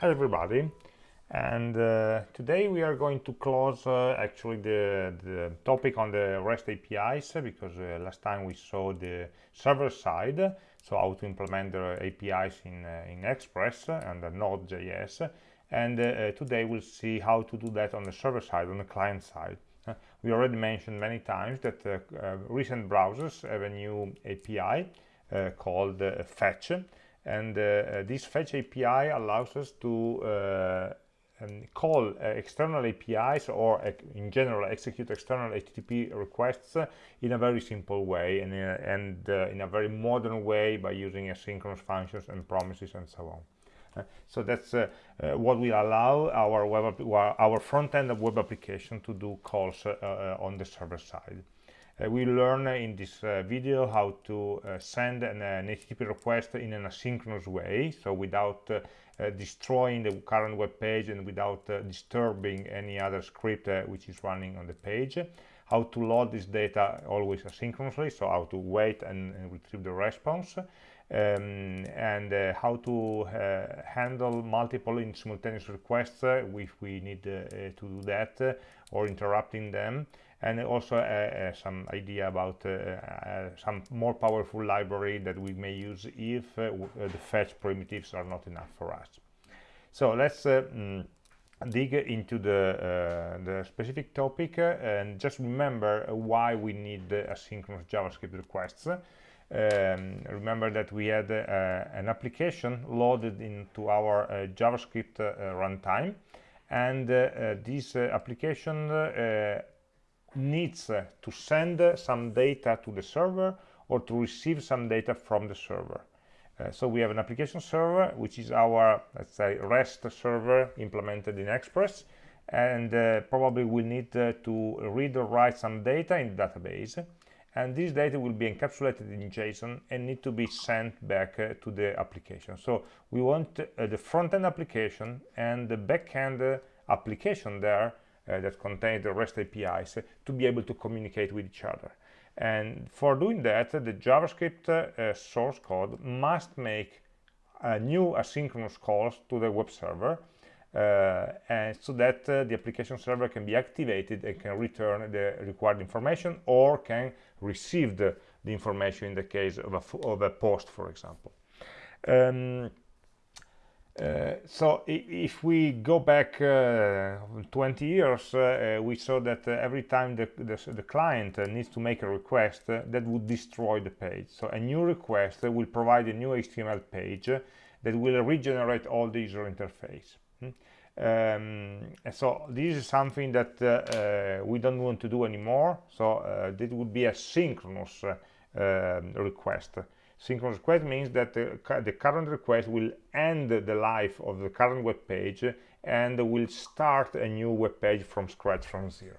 Hi everybody. And uh, today we are going to close uh, actually the, the, topic on the REST APIs because uh, last time we saw the server side so how to implement the APIs in, uh, in Express and Node.js and uh, today we'll see how to do that on the server side on the client side. Uh, we already mentioned many times that recent browsers have a new API called fetch and this fetch API allows us to um, call uh, external APIs or uh, in general execute external HTTP requests uh, in a very simple way and, uh, and uh, in a very modern way by using asynchronous functions and promises and so on. Uh, so that's what will allow our web our front end of web application to do calls on the server side. Uh, we learn in this uh, video how to uh, send an, an, HTTP request in an asynchronous way, so without destroying the current web page and without disturbing any other script which is running on the page. How to load this data always asynchronously so how to wait and, and retrieve the response. Um, and uh, how to uh, handle multiple in simultaneous requests uh, if we need to do that or interrupting them and also uh, uh, some idea about uh, some more powerful library that we may use if the fetch primitives are not enough for us. So let's mm, dig into the, uh, the specific topic uh, and just remember why we need asynchronous JavaScript requests. Um, remember that we had an application loaded into our JavaScript runtime and this application needs to send some data to the server or to receive some data from the server. Uh, so we have an application server, which is our, let's say, REST server implemented in Express, and uh, probably we need uh, to read or write some data in the database, and this data will be encapsulated in JSON and need to be sent back uh, to the application. So we want uh, the front-end application and the back-end uh, application there uh, that contain the REST APIs to be able to communicate with each other. And for doing that, the JavaScript uh, source code must make a new asynchronous calls to the web server uh, and so that uh, the application server can be activated and can return the required information or can receive the, the information in the case of a, of a post, for example. Um, uh, so if we go back uh, 20 years, uh, we saw that uh, every time the, the, the client uh, needs to make a request, that would destroy the page. So a new request will provide a new HTML page that will regenerate all the user interface. Hmm? Um, so this is something that we don't want to do anymore. So this would be a synchronous um, request synchronous request means that the, the, current request will end the life of the current web page and will start a new web page from scratch from zero.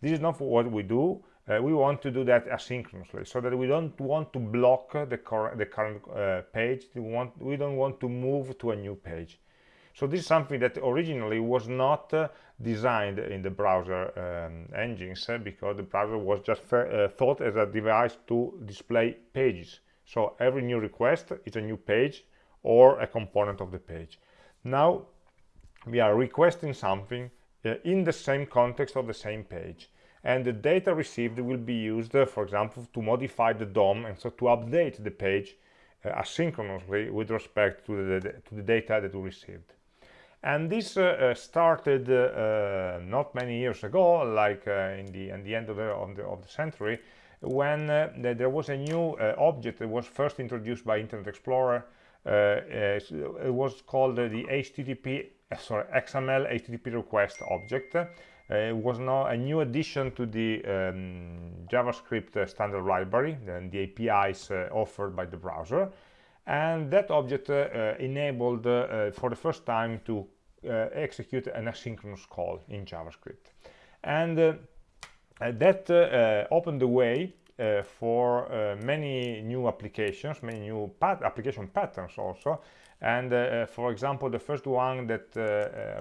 This is not what we do. Uh, we want to do that asynchronously so that we don't want to block the, the current uh, page. We, want, we don't want to move to a new page. So this is something that originally was not uh, designed in the browser um, engines uh, because the browser was just uh, thought as a device to display pages so every new request is a new page or a component of the page. Now we are requesting something uh, in the same context of the same page. And the data received will be used uh, for example to modify the DOM and so to update the page uh, asynchronously with respect to the, to the data that we received. And this uh, uh, started uh, not many years ago like in the in the end of the, the, of the century when uh, there was a new uh, object that was first introduced by Internet Explorer. Uh, it was called the HTTP, sorry, XML HTTP request object. it was now a new addition to the um, JavaScript standard library, and the APIs offered by the browser. And that object enabled for the first time to execute an asynchronous call in JavaScript. And uh, that uh, opened the way uh, for many new applications, many new pat application patterns also. And for example, the first one that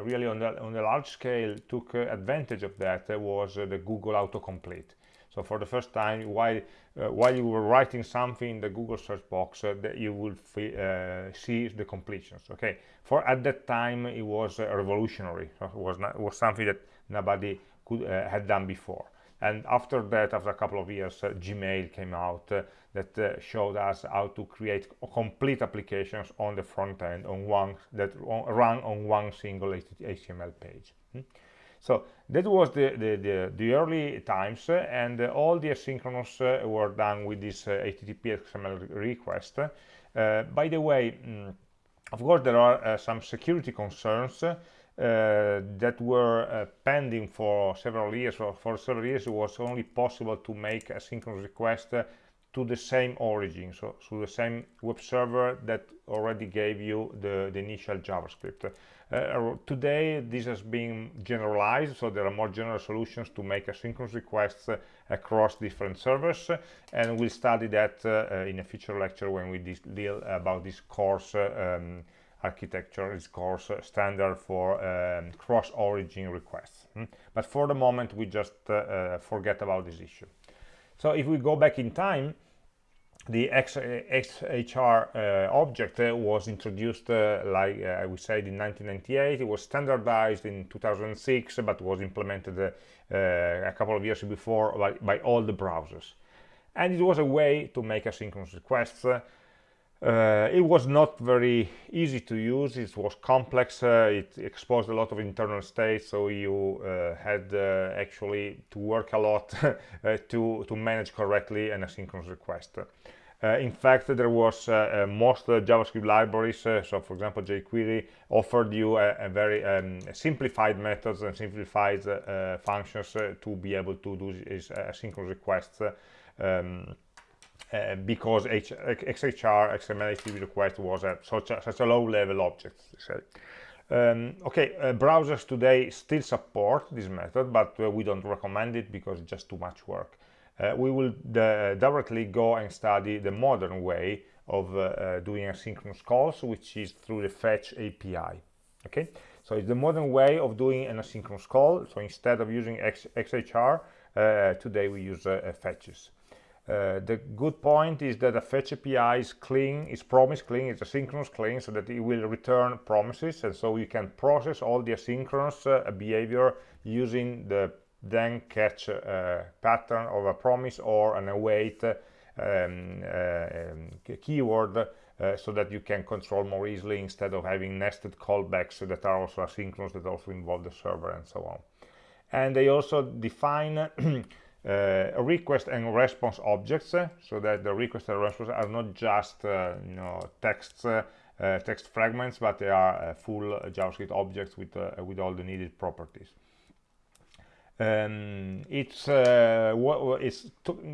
really on the, on the large scale took advantage of that was the Google autocomplete. so for the first time while uh, while you were writing something in the google search box uh, that you uh, see the completions okay for at that time it was uh, revolutionary it was not it was something that nobody could uh, had done before and after that after a couple of years uh, gmail came out that uh, showed us how to create complete applications on the front end on one that run on one single HTML page. Hmm? So that was the, the, the, the early times uh, and uh, all the asynchronous uh, were done with this HTTP XML request. by the way, mm, of course, there are some security concerns uh, that were uh, pending for several years. or for several years, it was only possible to make a synchronous request uh, to the same origin, so to the same web server that already gave you the, the initial JavaScript. Uh, today, this has been generalized, so there are more general solutions to make asynchronous requests uh, across different servers, and we'll study that uh, in a future lecture when we deal about this CORS um, architecture, this CORS standard for um, cross-origin requests. Hmm? But for the moment, we just uh, uh, forget about this issue. So if we go back in time, the XHR uh, object uh, was introduced, uh, like uh, we said, in 1998. It was standardized in 2006, but was implemented uh, a couple of years before by, by, all the browsers. And it was a way to make asynchronous requests uh, it was not very easy to use, it was complex, uh, it exposed a lot of internal states, so you uh, had uh, actually to work a lot uh, to, to manage correctly an asynchronous request. Uh, in fact, there was most JavaScript libraries, so for example jQuery, offered you a, a very um, simplified methods and simplified functions to be able to do asynchronous requests um, uh, because H XHR XML request was a, such, a, such a low level object. Um, okay, uh, browsers today still support this method, but uh, we don't recommend it because it's just too much work. Uh, we will uh, directly go and study the modern way of doing asynchronous calls, which is through the fetch API. Okay, so it's the modern way of doing an asynchronous call. So instead of using X XHR, today we use fetches. Uh, the good point is that a fetch API is clean, is promise clean, it's asynchronous clean, so that it will return promises, and so you can process all the asynchronous uh, behavior using the then catch uh, pattern of a promise or an await um, uh, um, keyword uh, so that you can control more easily instead of having nested callbacks that are also asynchronous that also involve the server and so on. And they also define uh, request and response objects uh, so that the request and response are not just uh, you know texts uh, uh, text fragments but they are full javascript objects with with all the needed properties. Um, it's it's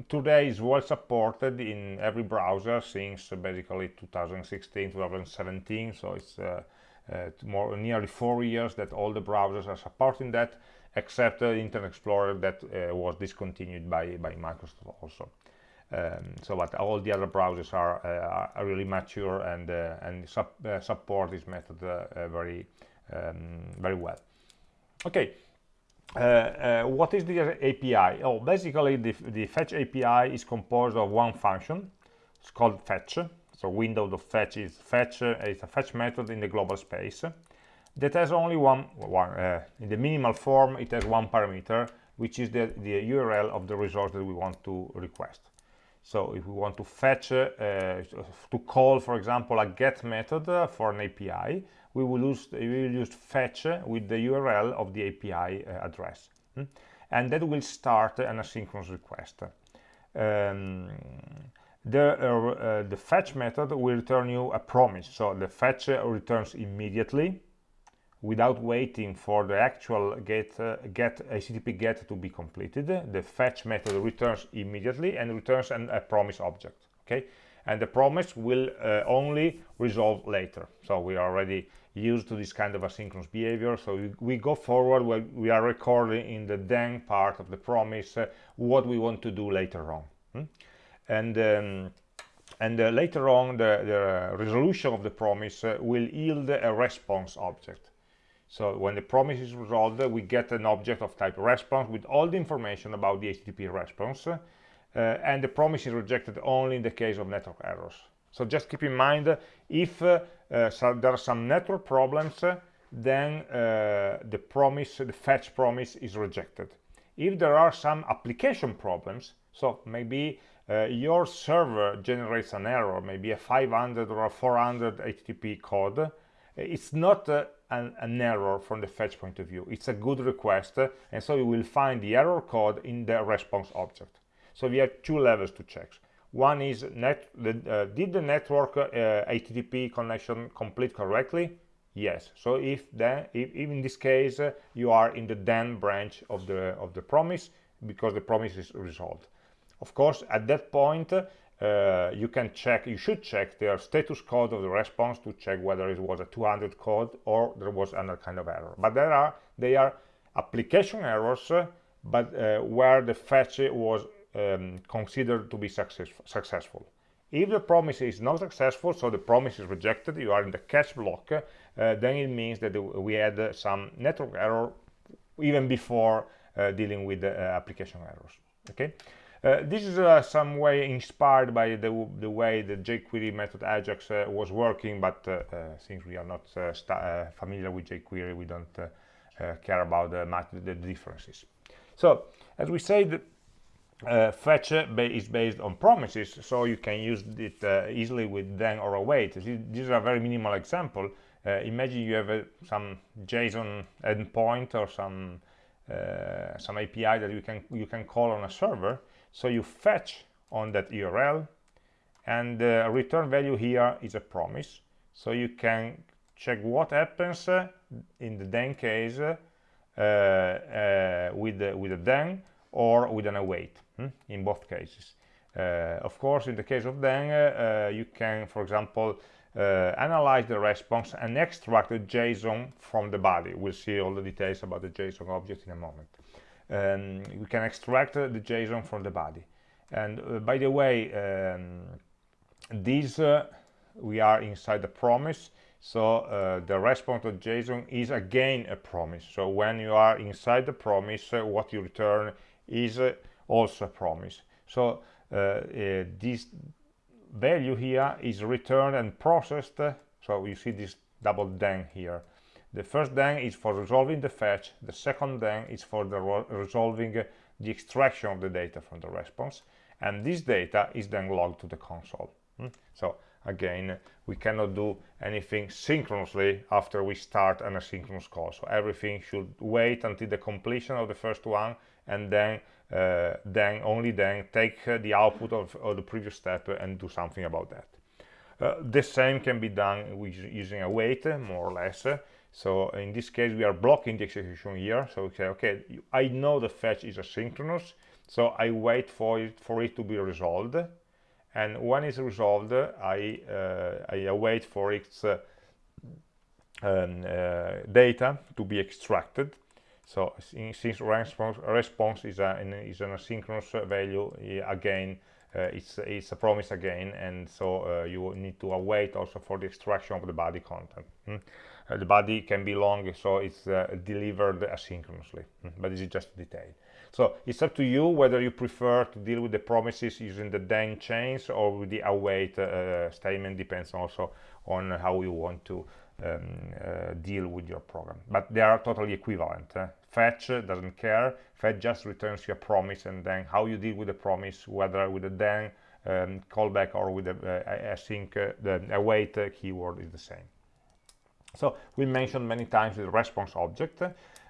today is well supported in every browser since basically 2016 2017 so it's more nearly four years that all the browsers are supporting that except uh, Internet Explorer that uh, was discontinued by, by Microsoft also. Um, so but all the other browsers are, uh, are really mature and and support this method very um, very well. Okay, uh, uh, what is the API? Oh, basically the, the fetch API is composed of one function. It's called fetch. So window of fetch is fetch. Uh, it's a fetch method in the global space that has only one, one uh, in the minimal form it has one parameter which is the, the URL of the resource that we want to request. So if we want to fetch uh, to call for example a get method uh, for an API we will use we will use fetch with the URL of the API uh, address hmm? and that will start an asynchronous request. Um, the uh, uh, the fetch method will return you a promise. So the fetch returns immediately without waiting for the actual get uh, get http get to be completed the fetch method returns immediately and returns an, a promise object okay? And the promise will uh, only resolve later. So we are already used to this kind of asynchronous behavior. So we, we go forward we are recording in the then part of the promise uh, what we want to do later on hmm? and um, and uh, later on the, the, resolution of the promise uh, will yield a response object so when the promise is resolved we get an object of type response with all the information about the http response uh, and the promise is rejected only in the case of network errors. So just keep in mind if uh, uh, so there are some network problems then uh, the promise the fetch promise is rejected. If there are some application problems so maybe uh, your server generates an error maybe a 500 or a 400 http code it's not uh, an, an, error from the fetch point of view. It's a good request and so you will find the error code in the response object. So we have two levels to check. One is net the, uh, did the network http uh, connection complete correctly? Yes. So if then if, if in this case uh, you are in the then branch of the of the promise because the promise is resolved. Of course at that point uh, you can check you should check the status code of the response to check whether it was a 200 code or there was another kind of error. But there are they are application errors uh, but uh, where the fetch was um, considered to be success successful. If the promise is not successful so the promise is rejected you are in the catch block uh, then it means that we had some network error even before uh, dealing with the application errors. Okay uh, this is uh, some way inspired by the, the way the jQuery method Ajax uh, was working, but since we are not familiar with jQuery, we don't care about the, the differences. So, as we said, uh, fetch is based on promises so you can use it uh, easily with then or await this is a very minimal example uh, imagine you have uh, some json endpoint or some uh, some api that you can you can call on a server so you fetch on that url and the return value here is a promise so you can check what happens uh, in the then case with the, with a then or with an await hmm, in both cases. Uh, of course, in the case of then, uh, you can, for example, uh, analyze the response and extract the JSON from the body. We'll see all the details about the JSON object in a moment. Um, we can extract the JSON from the body. And uh, by the way, um, these uh, we are inside the promise. So uh, the response of JSON is again a promise. So when you are inside the promise uh, what you return is also a promise. So this value here is returned and processed. So you see this double then here the first then is for resolving the fetch the second then is for the resolving the extraction of the data from the response and this data is then logged to the console. Hmm? so again we cannot do anything synchronously after we start an asynchronous call. So everything should wait until the completion of the first one and then uh, then only then take uh, the output of, of, the previous step and do something about that. Uh, the same can be done with using await, more or less so in this case we are blocking the execution here so we say okay i know the fetch is asynchronous so i wait for it for it to be resolved and when it's resolved i uh, i await for its uh, um, uh, data to be extracted so since response, response is, a, is an asynchronous value, again, uh, it's, it's a promise again, and so uh, you need to await also for the extraction of the body content. Mm? Uh, the body can be long, so it's uh, delivered asynchronously, mm? but this is just a detail. So it's up to you whether you prefer to deal with the promises using the then chains or with the await uh, statement, depends also on how you want to um, uh, deal with your program but they are totally equivalent eh? fetch doesn't care fetch just returns you a promise and then how you deal with the promise whether with a then um, callback or with a, uh, async uh, the await keyword is the same so we mentioned many times the response object.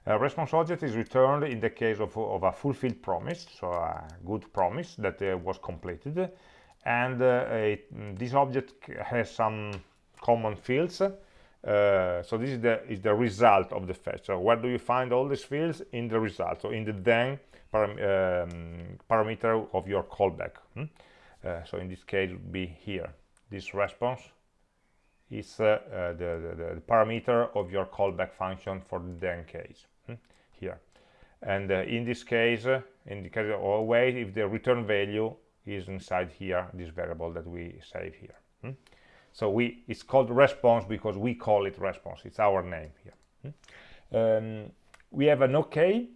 A response object is returned in the case of, of a fulfilled promise so a good promise that uh, was completed. And uh, it, this object has some common fields. Uh, so this is the is the result of the fetch. So where do you find all these fields? In the result. So in the then param um, parameter of your callback. Hmm? uh, so in this case it would be here. This response is uh, uh the, the, the, parameter of your callback function for the then case hmm? here and uh, in this case in the case of await if the return value is inside here this variable that we save here so we it's called response because we call it response it's our name here hmm? Um, we have an OK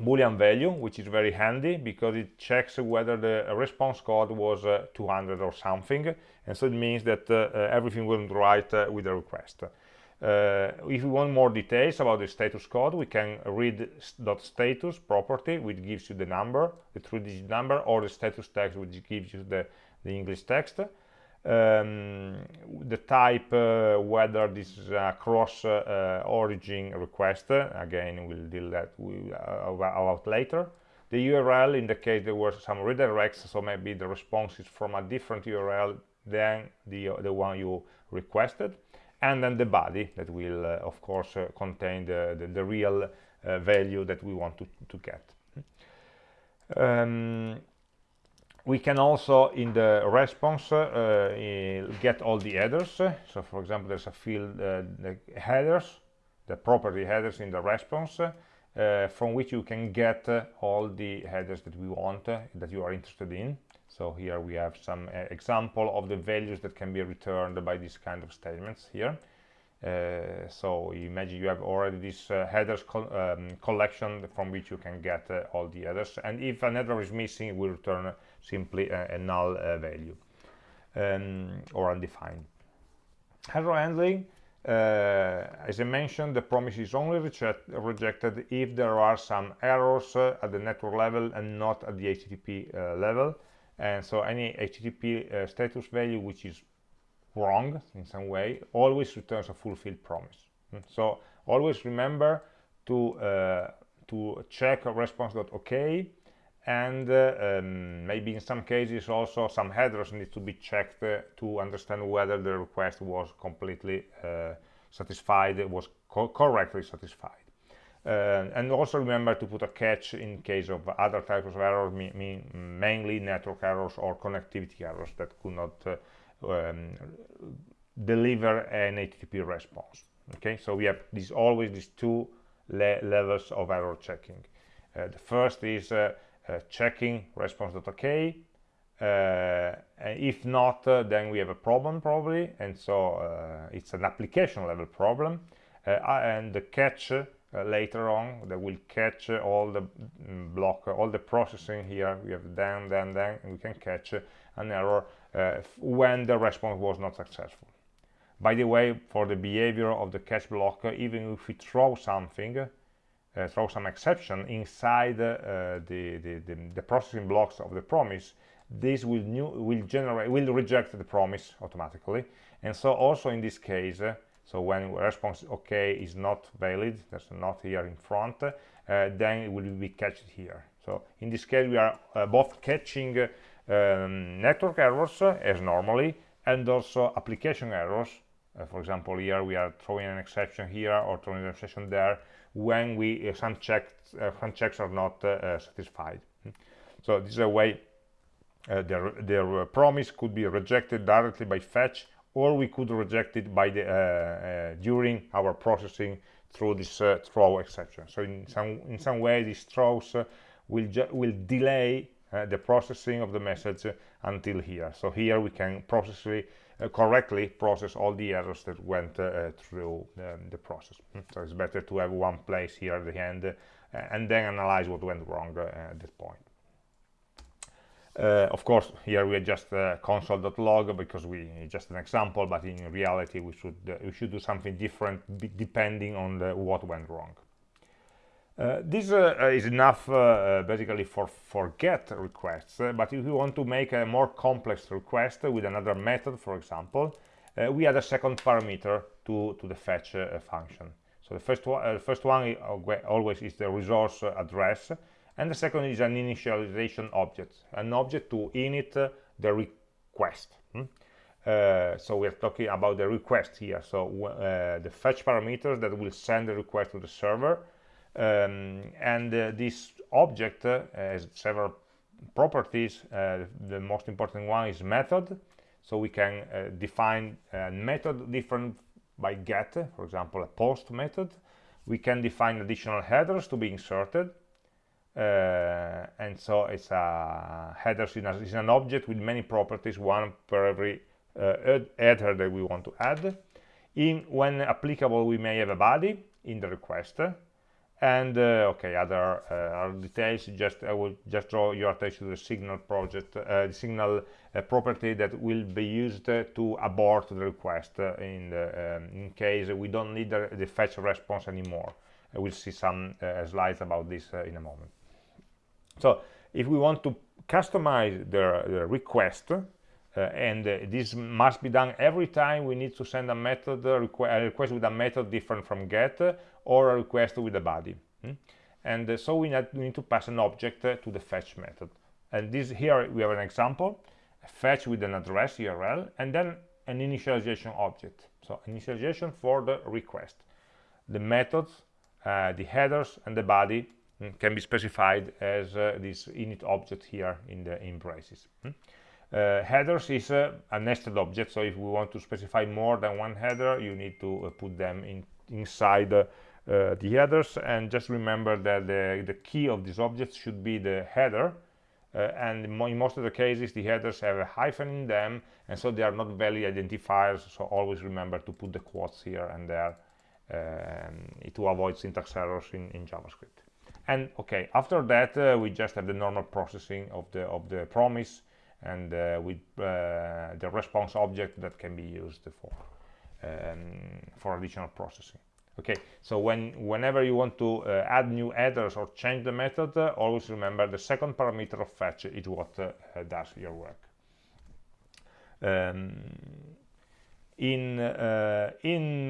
boolean value which is very handy because it checks whether the response code was uh, 200 or something. And so it means that uh, uh everything went right uh, with the request. Uh, if we want more details about the status code we can read .status property which gives you the number the three-digit number or the status text which gives you the, the English text um, the type uh, whether this is a cross uh, origin request again we'll deal that with, uh, about later. The URL in the case there were some redirects so maybe the response is from a different URL than the the one you requested. And then the body that will uh, of course uh, contain the, the, the real uh, value that we want to, to get. Um, we can also in the response uh, get all the headers. So for example there's a field uh, the headers the property headers in the response uh, from which you can get uh, all the headers that we want uh, that you are interested in. So here we have some uh, example of the values that can be returned by these kind of statements here. So imagine you have already this headers um, collection from which you can get all the headers. And if an header is missing it will return simply a, a null value um, or undefined error handling uh, as I mentioned, the promise is only reject, rejected if there are some errors uh, at the network level and not at the HTTP uh, level. And so any HTTP status value which is wrong in some way always returns a fulfilled promise hmm. so always remember to uh, to check response.ok and uh, um, maybe in some cases also some headers need to be checked uh, to understand whether the request was completely uh, satisfied was co correctly satisfied uh, and also remember to put a catch in case of other types of errors mainly network errors or connectivity errors that could not uh, um, deliver an HTTP response. Okay, so we have these always these two le levels of error checking. Uh, the first is checking response.ok. Uh, if not, uh, then we have a problem probably, and so uh, it's an application level problem. and the catch later on that will catch all the mm, block, all the processing here. We have then, then, then, and we can catch an error uh, when the response was not successful. By the way, for the behavior of the catch block, even if we throw something, uh, throw some exception inside uh, the, the, the, the, processing blocks of the promise, this will, new, will generate will reject the promise automatically. And so also in this case, uh, so when response OK is not valid, there's not here in front, uh, then it will be catched here. So in this case, we are uh, both catching um, network errors as normally and also application errors uh, for example here we are throwing an exception here or throwing an exception there when we uh, some checks uh, some checks are not uh, uh, satisfied. So this is a way uh, their, their promise could be rejected directly by fetch or we could reject it by the during our processing through this throw exception so in some in some way these throws will will delay uh, the processing of the message until here. So here we can process uh, correctly process all the errors that went uh, through um, the process. Hmm. so it's better to have one place here at the end uh, and then analyze what went wrong uh, at that point. Uh, of course here we just adjust console.log because we just an example but in reality we should we should do something different depending on the, what went wrong. uh, this uh, is enough uh, basically for, for get requests, but if you want to make a more complex request with another method, for example, we add a second parameter to, to the fetch function. So the first one, first one always is the resource address, and the second is an initialization object, an object to init the request. Hmm? Uh, so we're talking about the request here so uh, the fetch parameters that will send the request to the server um, and uh, this object uh, has several properties. Uh, the most important one is method. So we can define a method different by get for example a post method. We can define additional headers to be inserted. Uh, and so it's a headers is an object with many properties one per every uh, header that we want to add. In when applicable we may have a body in the request and uh, okay other uh, details just i will just draw your attention to the signal project uh, the signal property that will be used to abort the request in the um, in case we don't need the, the fetch response anymore. We'll see some slides about this in a moment. So if we want to customize the, the request and uh, this must be done every time we need to send a method a request with a method different from get or a request with a body hmm? and uh, so we need, to pass an object to the fetch method and this here we have an example fetch with an address url and then an initialization object so initialization for the request the methods uh, the headers and the body hmm, can be specified as uh, this init object here in the in braces hmm? Uh, headers is uh, a nested object, so if we want to specify more than one header, you need to uh, put them in, inside uh, the headers. And just remember that the, the key of this object should be the header. Uh, and in most of the cases, the headers have a hyphen in them, and so they are not valid identifiers. So always remember to put the quotes here and there um, to avoid syntax errors in, in JavaScript. And okay, after that, uh, we just have the normal processing of the of the promise and uh, with uh, the response object that can be used for um, for additional processing. Okay so when whenever you want to uh, add new headers or change the method uh, always remember the second parameter of fetch is what uh, does your work. Um, in uh, in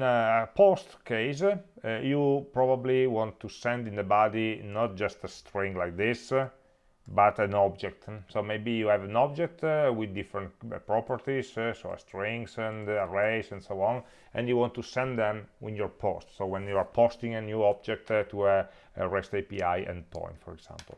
post case you probably want to send in the body not just a string like this but an object. So maybe you have an object uh, with different uh, properties uh, so strings and arrays and so on and you want to send them when you're post. So when you are posting a new object uh, to a, a, REST API endpoint for example.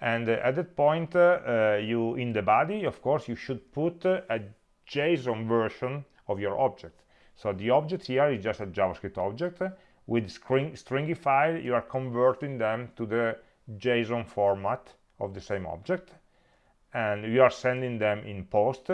And uh, at that point uh, you in the body of course you should put a JSON version of your object. So the object here is just a JavaScript object. With string stringified you are converting them to the JSON format of the same object and you are sending them in post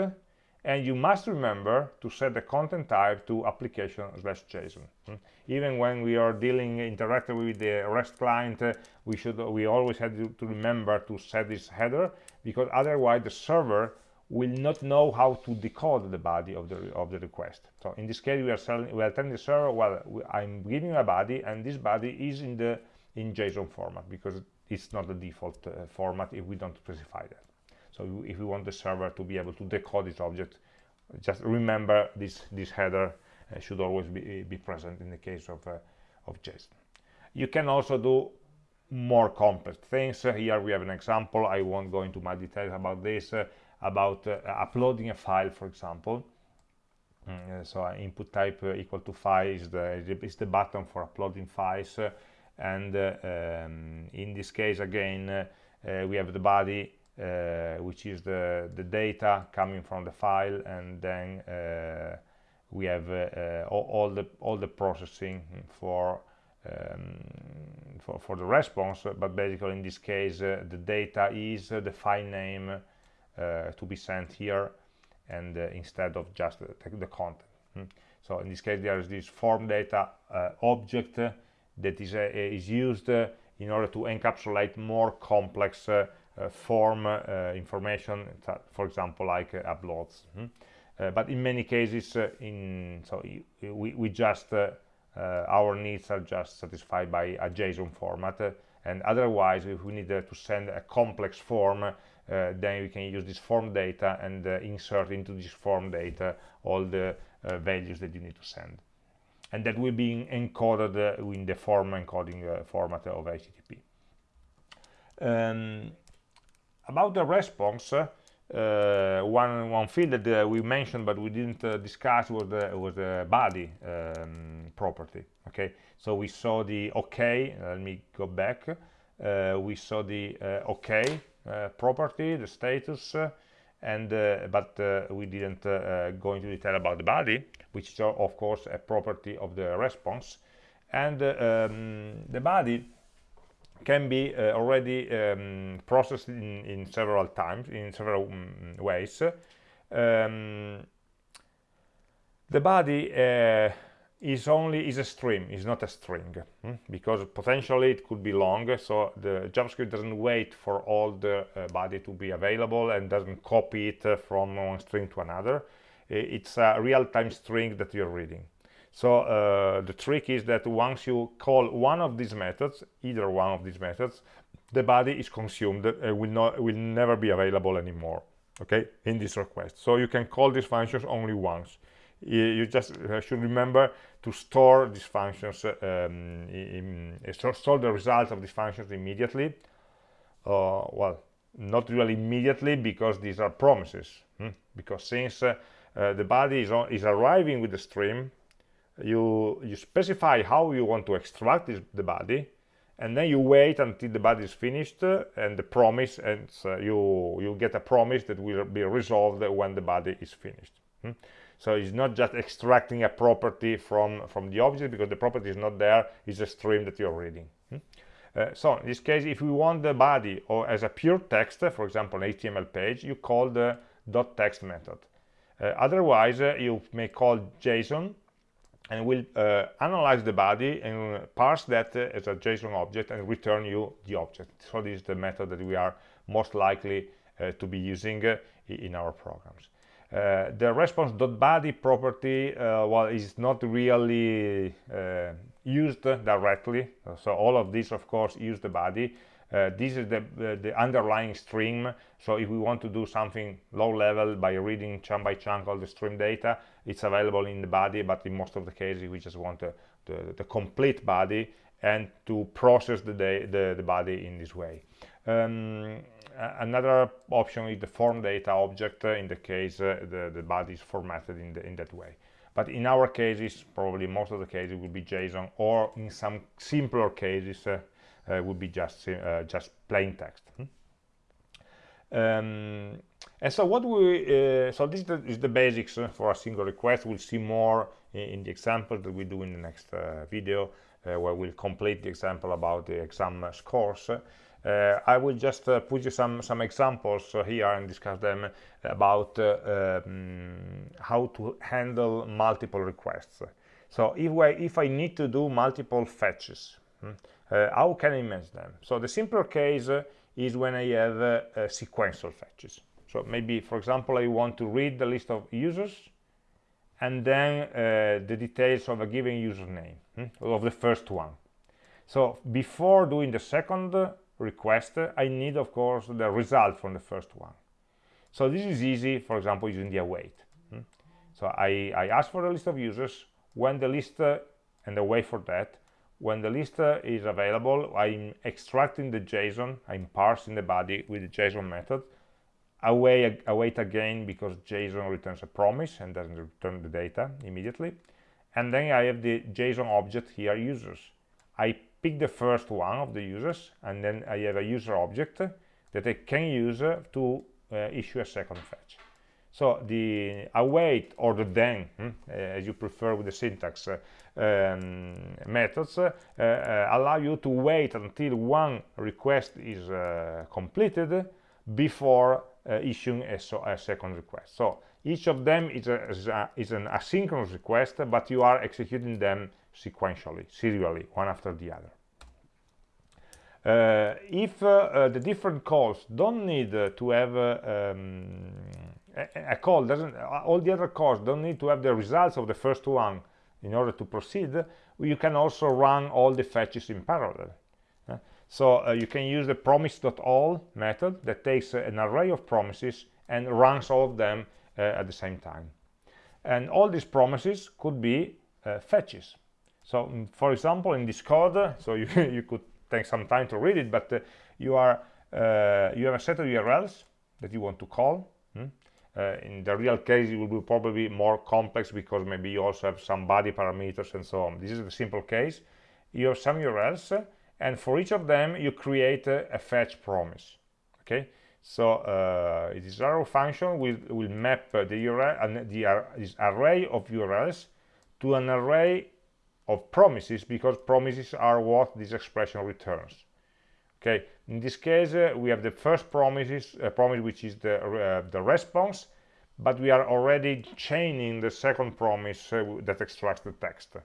and you must remember to set the content type to application slash json hmm? even when we are dealing interactively with the rest client uh, we should we always have to, to, remember to set this header because otherwise the server will not know how to decode the body of the of the request so in this case we are selling we are telling the server well i'm giving a body and this body is in the in json format because it's not the default uh, format if we don't specify that. So if we want the server to be able to decode this object just remember this this header uh, should always be, be present in the case of uh, of JSON you can also do more complex things. Uh, here we have an example. I won't go into my details about this uh, about uh, uploading a file for example. Mm, so input type equal to file is the is the button for uploading files and uh, um, in this case again uh, we have the body uh, which is the the data coming from the file and then we have all, all, the all the processing for um, for, for, the response, but basically in this case uh, the data is uh, the file name uh, to be sent here and instead of just the, the content. Hmm. So in this case there is this form data object that is, uh, is used uh, in order to encapsulate more complex uh, form information, for example, like uploads. Mm -hmm. but in many cases, in so we, we just our needs are just satisfied by a JSON format, and otherwise, if we need to send a complex form, uh, then we can use this form data and uh, insert into this form data all the uh, values that you need to send and that will be encoded uh, in the form encoding uh, format of HTTP. Um, about the response, uh, one one field that uh, we mentioned but we didn't uh, discuss was the was the body um, property. Okay, so we saw the OK. Let me go back. Uh, we saw the OK property, the status, and uh, but uh, we didn't uh, go into detail about the body which is of course a property of the response. And um, the body can be uh, already um, processed in, in, several times in several um, ways. Um, the body uh, is only is a stream is not a string hmm? because potentially it could be long so the javascript doesn't wait for all the uh, body to be available and doesn't copy it uh, from one string to another. It's a real-time string that you're reading. So uh, the trick is that once you call one of these methods either one of these methods the body is consumed will not will never be available anymore okay in this request. So you can call these functions only once you just uh, should remember to store these functions um, in, in, store the results of these functions immediately uh, well not really immediately because these are promises hmm? because since uh, uh, the body is, on, is arriving with the stream you you specify how you want to extract this, the body and then you wait until the body is finished uh, and the promise and uh, you you get a promise that will be resolved when the body is finished hmm? So it's not just extracting a property from from the object because the property is not there it's a stream that you're reading hmm? uh, so in this case if we want the body or as a pure text for example an html page you call the dot text method uh, otherwise uh, you may call json and will uh, analyze the body and parse that uh, as a JSON object and return you the object. So this is the method that we are most likely uh, to be using in our programs. Uh, the response.body property, uh, well, is not really used directly. So all of these, of course, use the body. Uh, this is the, uh, the underlying stream so if we want to do something low level by reading chunk by chunk all the stream data it's available in the body but in most of the cases we just want the, the, the complete body and to process the, the, the body in this way um, another option is the form data object uh, in the case uh, the, the body is formatted in, the, in that way but in our cases probably most of the cases will be JSON or in some simpler cases uh, uh, would be just uh, just plain text. Hmm? Um, and so what we uh, so this is the basics for a single request. We'll see more in, in the example that we do in the next video, where we'll complete the example about the exam scores. Uh, I will just uh, put you some some examples uh, here and discuss them about um, how to handle multiple requests. So if I, if I need to do multiple fetches, hmm, uh, how can I manage them? So the simpler case uh, is when I have uh, sequential fetches. So maybe, for example, I want to read the list of users and then uh, the details of a given username hmm, of the first one. So before doing the second request, I need, of course, the result from the first one. So this is easy, for example, using the await. Hmm. So I, I ask for the list of users. When the list uh, and the wait for that, when the list uh, is available i'm extracting the json i'm parsing the body with the json method await, await again because json returns a promise and doesn't return the data immediately and then i have the json object here users i pick the first one of the users and then i have a user object that i can use uh, to uh, issue a second fetch so the await or the then hmm, as you prefer with the syntax uh, um, methods uh, uh, allow you to wait until one request is uh, completed before issuing a, so a, second request. So each of them is, a, is, a, is, an asynchronous request, but you are executing them sequentially, serially, one after the other. Uh, if uh, uh, the different calls don't need to have um, a, a, call doesn't all the other calls don't need to have the results of the first one in order to proceed you can also run all the fetches in parallel. Uh, so uh, you can use the promise.all method that takes uh, an array of promises and runs all of them uh, at the same time. And all these promises could be uh, fetches so um, for example in this code so you, you could take some time to read it but uh, you are you have a set of urls that you want to call hmm? Uh, in the real case it will be probably more complex because maybe you also have some body parameters and so on. This is the simple case. You have some urls and for each of them you create a, fetch promise okay? So uh, this arrow function will, will map uh, the URL and the uh, this array of URLs to an array of promises because promises are what this expression returns okay in this case uh, we have the first promises uh, promise which is the uh, the response but we are already chaining the second promise uh, that extracts the text.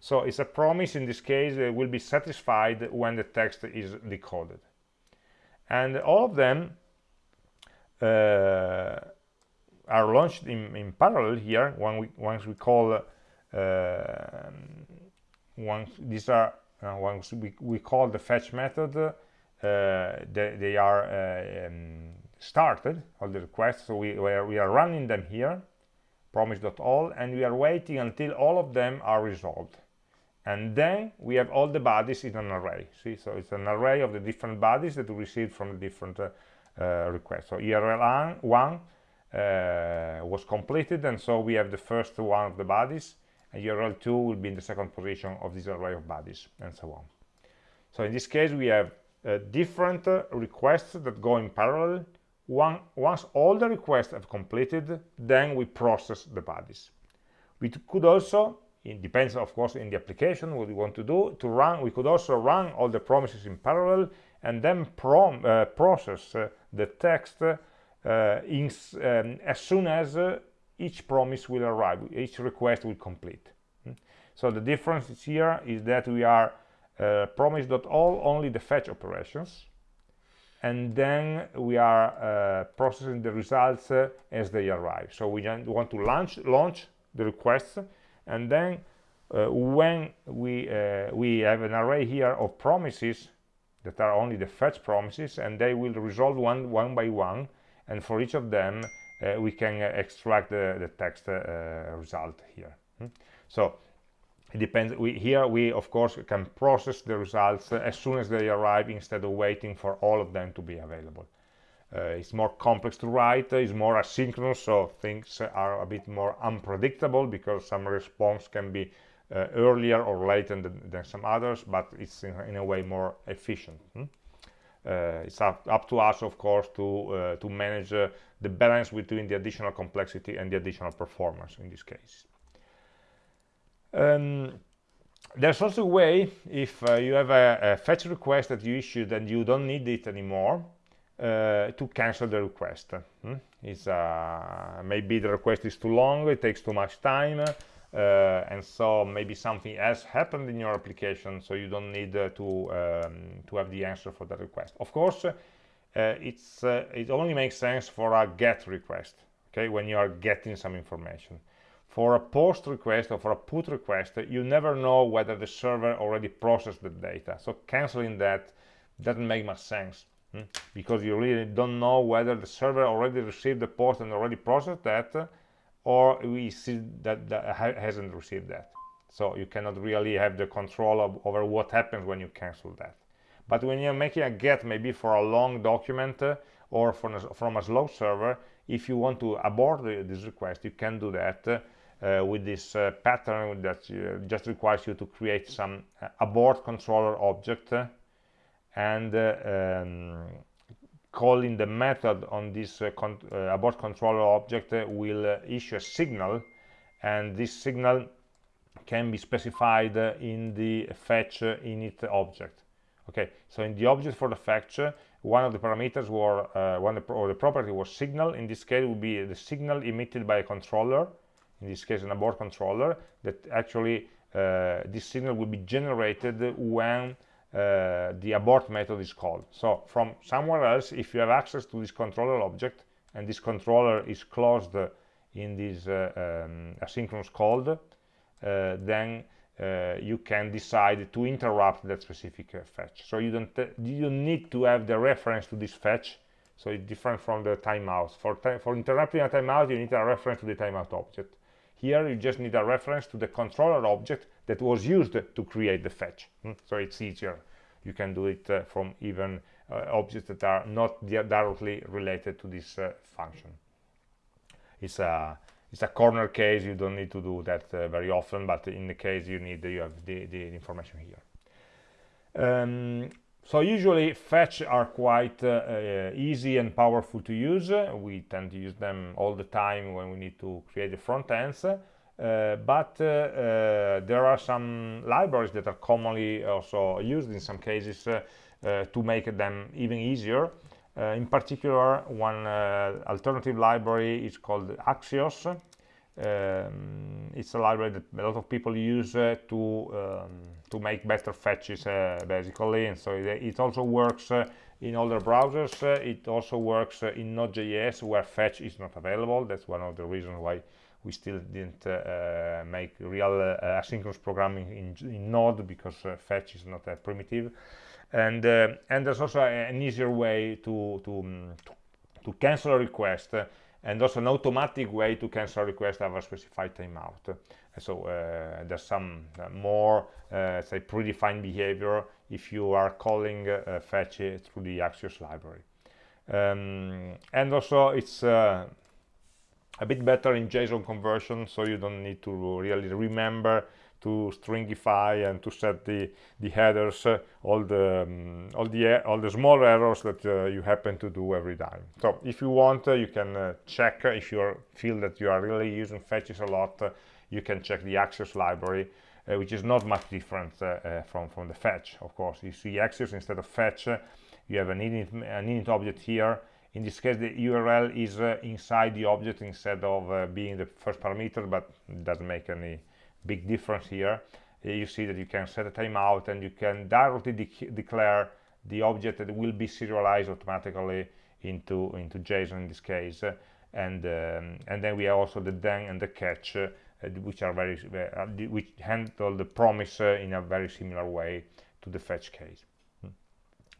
So it's a promise in this case that will be satisfied when the text is decoded. And all of them uh, are launched in, in, parallel here when we, once we call uh, once these are uh, once we, we call the fetch method. Uh, they, they, are uh, um, started all the requests. So we, we are, running them here promise.all and we are waiting until all of them are resolved. And then we have all the bodies in an array. See so it's an array of the different bodies that we received from the different uh, uh, requests. So url 1 uh, was completed and so we have the first one of the bodies and url 2 will be in the second position of this array of bodies and so on. So in this case we have uh, different uh, requests that go in parallel. One, once all the requests have completed then we process the bodies. We could also it depends of course in the application what we want to do to run we could also run all the promises in parallel and then prom, uh, process uh, the text uh, in, um, as soon as uh, each promise will arrive each request will complete. Hmm? so the difference here is that we are uh, promise.all only the fetch operations. And then we are uh, processing the results as they arrive. So we want to launch launch the requests. And then uh, when we uh, we have an array here of promises that are only the fetch promises and they will resolve one one by one. And for each of them uh, we can uh, extract the, the text uh, result here hmm? so it depends we here we of course can process the results as soon as they arrive instead of waiting for all of them to be available uh, it's more complex to write, it's more asynchronous, so things are a bit more unpredictable because some response can be uh, earlier or later than, than, some others, but it's in, in a way more efficient. Hmm? Uh, it's up, up, to us, of course, to, uh, to manage uh, the balance between the additional complexity and the additional performance in this case. Um, there's also a way, if you have a, a fetch request that you issued and you don't need it anymore, uh, to cancel the request. Hmm? Uh, maybe the request is too long, it takes too much time, uh, and so maybe something else happened in your application, so you don't need uh, to um, to have the answer for that request. Of course, uh, it's uh, it only makes sense for a GET request, okay, when you are getting some information. For a POST request or for a PUT request, you never know whether the server already processed the data, so canceling that doesn't make much sense Hmm? because you really don't know whether the server already received the post and already processed that or we see that, that hasn't received that. So you cannot really have the control of, over what happens when you cancel that. But when you're making a get maybe for a long document uh, or from a, from a slow server if you want to abort the, this request you can do that uh, with this uh, pattern that uh, just requires you to create some uh, abort controller object and uh, um, calling the method on this uh, con uh, abort controller object will issue a signal and this signal can be specified in the fetch init object. Okay so in the object for the fetch one of the parameters were uh, one or the property was signal. In this case would be the signal emitted by a controller in this case an abort controller that actually uh, this signal will be generated when uh, the abort method is called. So from somewhere else, if you have access to this controller object and this controller is closed in this uh, um, asynchronous call, uh, then uh, you can decide to interrupt that specific fetch. So you don't you need to have the reference to this fetch. So it's different from the timeout. For for interrupting a timeout, you need a reference to the timeout object. Here, you just need a reference to the controller object that was used to create the fetch. Hmm? So it's easier. You can do it uh, from even uh, objects that are not directly related to this uh, function. It's a it's a corner case. You don't need to do that very often, but in the case you need, you have the, the information here. Um, so usually fetch are quite uh, uh, easy and powerful to use. We tend to use them all the time when we need to create the front ends. Uh, but uh, uh, there are some libraries that are commonly also used in some cases to make them even easier Uh, in particular, one uh, alternative library is called Axios. Um, it's a library that a lot of people use uh, to um, to make better fetches, uh, basically, and so it, it also works uh, in other browsers. it also works in Node.js, where fetch is not available. That's one of the reasons why we still didn't uh, make real uh, asynchronous programming in, in Node because uh, fetch is not a primitive and and there's also an easier way to to, to cancel a request and also an automatic way to cancel a request of a specified timeout. So uh, there's some uh, more, uh, say, predefined behavior if you are calling fetch through the Axios library. Um, and also it's a bit better in JSON conversion, so you don't need to really remember to stringify and to set the the headers uh, all the um, all the all the small errors that uh, you happen to do every time. So if you want uh, you can uh, check if you feel that you are really using fetches a lot uh, you can check the Axios library uh, which is not much different from from the fetch of course. You see Axios instead of fetch you have an init, an init object here. In this case the url is inside the object instead of being the first parameter but it doesn't make any big difference here. You see that you can set a timeout and you can directly de declare the object that will be serialized automatically into into JSON in this case. And um, and then we have also the then and the catch uh, which are very uh, which handle the promise uh, in a very similar way to the fetch case. Hmm.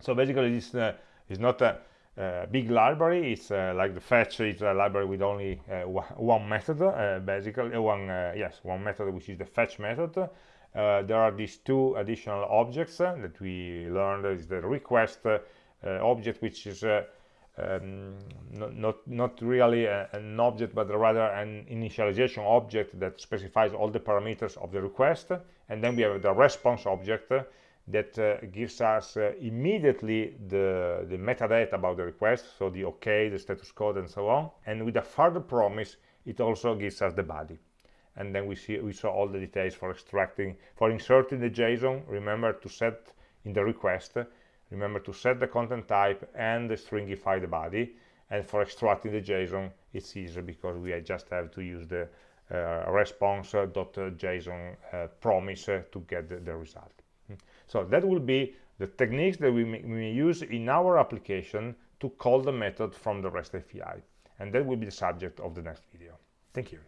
so basically this uh, is not a uh, big library it's uh, like the fetch is a library with only uh, one method uh, basically uh, one yes one method which is the fetch method. There are these two additional objects that we learned is the request object which is um, not, not, not really a, an object but rather an initialization object that specifies all the parameters of the request. And then we have the response object that uh, gives us uh, immediately the, the metadata about the request, so the OK, the status code, and so on. And with a further promise, it also gives us the body. And then we see we saw all the details for extracting, for inserting the JSON. Remember to set in the request. Remember to set the content type and stringify the body. And for extracting the JSON, it's easy because we just have to use the uh, response.json uh, promise to get the, the result. So that will be the techniques that we may, use in our application to call the method from the REST API. And that will be the subject of the next video. Thank you.